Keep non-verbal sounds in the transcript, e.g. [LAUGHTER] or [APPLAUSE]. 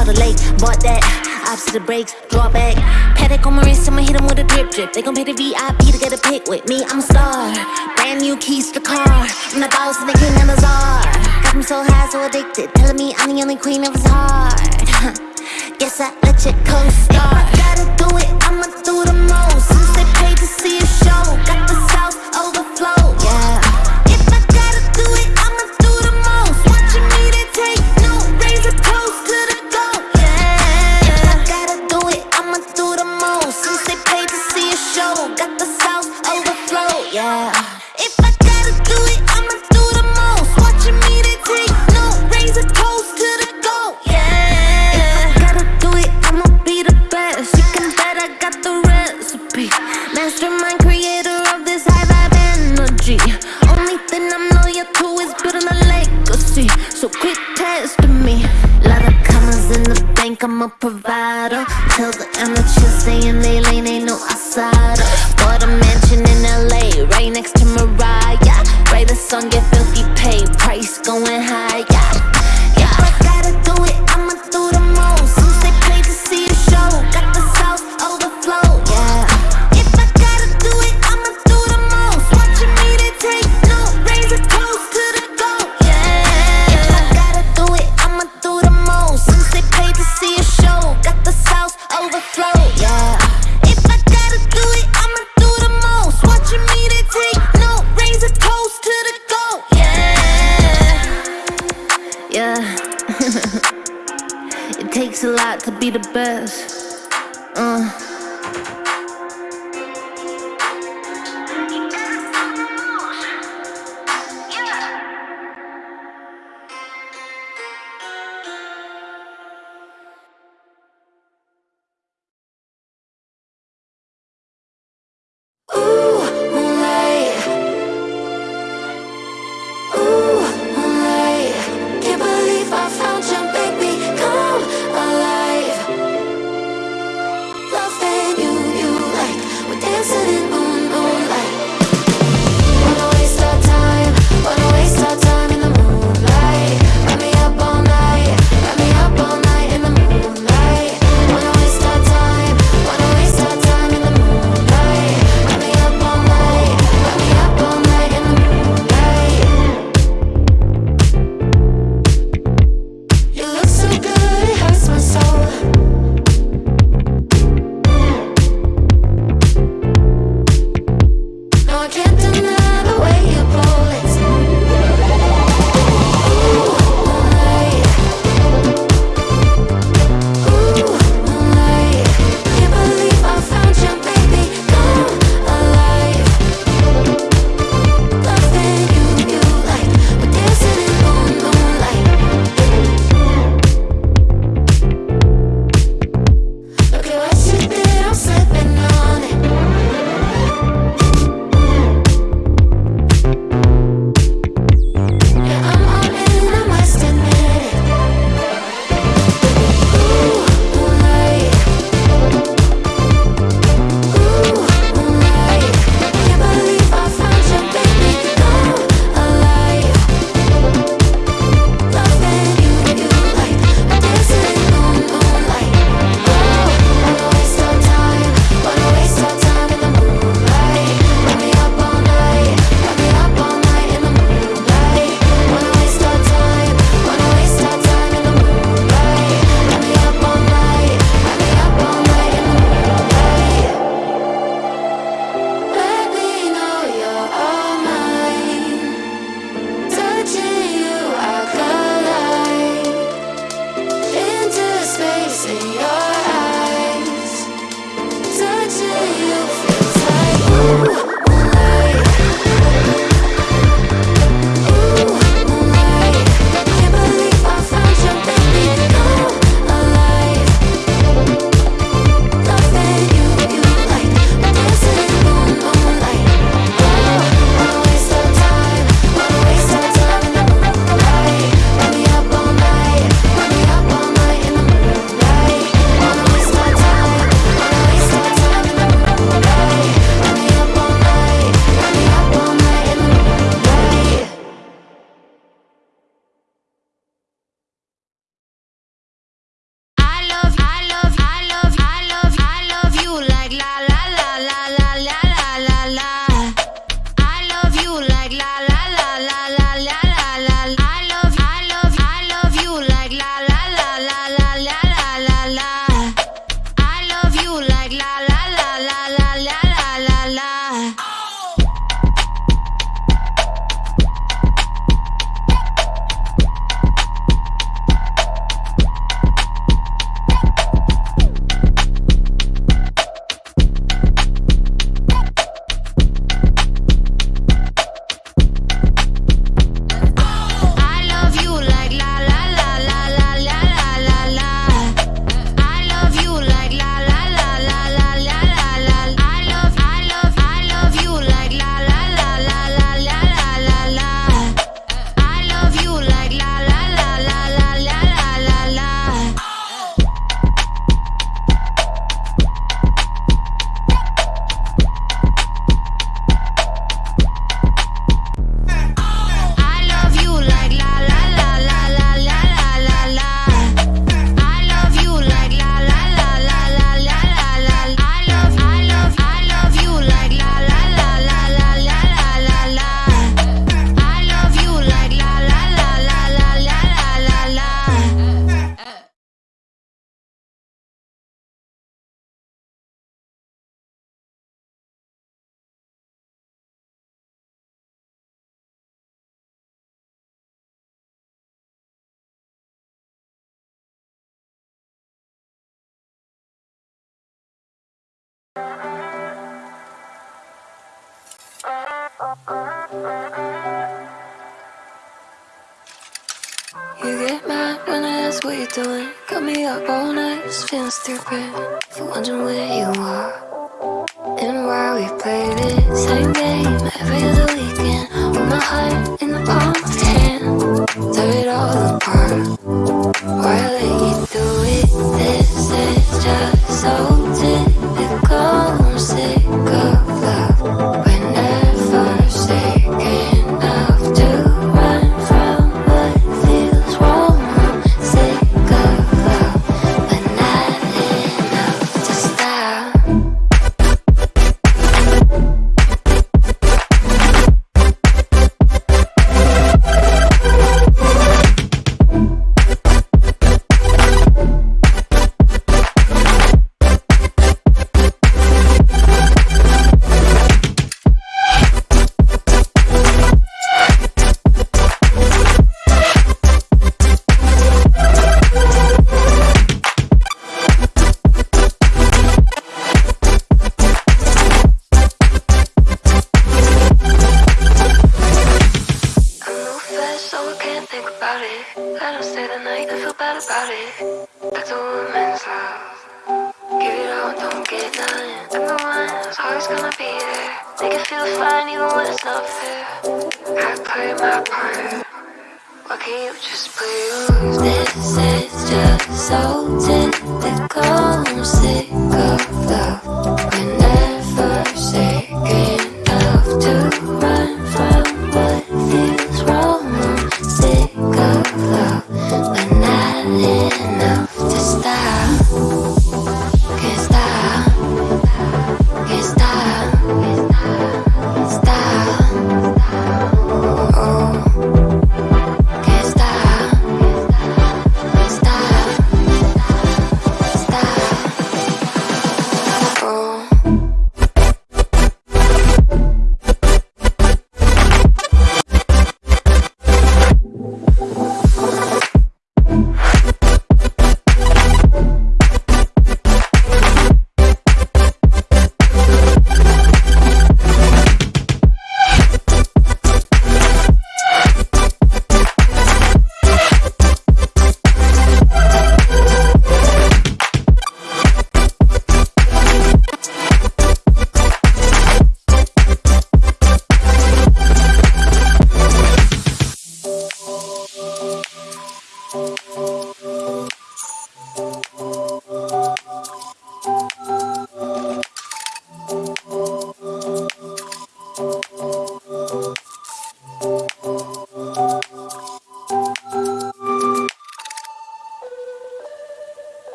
By the lake, bought that. Opposite the brakes, draw back. Patek on my wrist, I'ma hit him with a drip drip. They gon' pay the VIP to get a pic with me. I'm a star. Brand new keys to the car. I'm the boss and the king and the czar. Got me so high, so addicted. Telling me I'm the only queen of his heart. [LAUGHS] Guess I let you co-star. If I gotta do it, I'ma do the most. Since they paid to see a show, Mastermind creator of this high vibe energy. Only thing I'm loyal to is building a legacy. So quit testing me. Lot of commas in the bank, I'm a to be the best. Uh. like la la. You get mad when I ask what you're doing. Cut me up all night, just feeling stupid. For wondering where you are And why we play this same game every other weekend. With my heart in the palm of your hand. Tear it all apart. Why I let you do it? This is just so about it. I don't stay the night, I feel bad about it. That's a woman's love. Give it all, don't get none. I'm the one who's always gonna be there. Make it feel fine even when it's not fair. I play my part. Why can't you just play yours? This is just so typical. I'm sick of.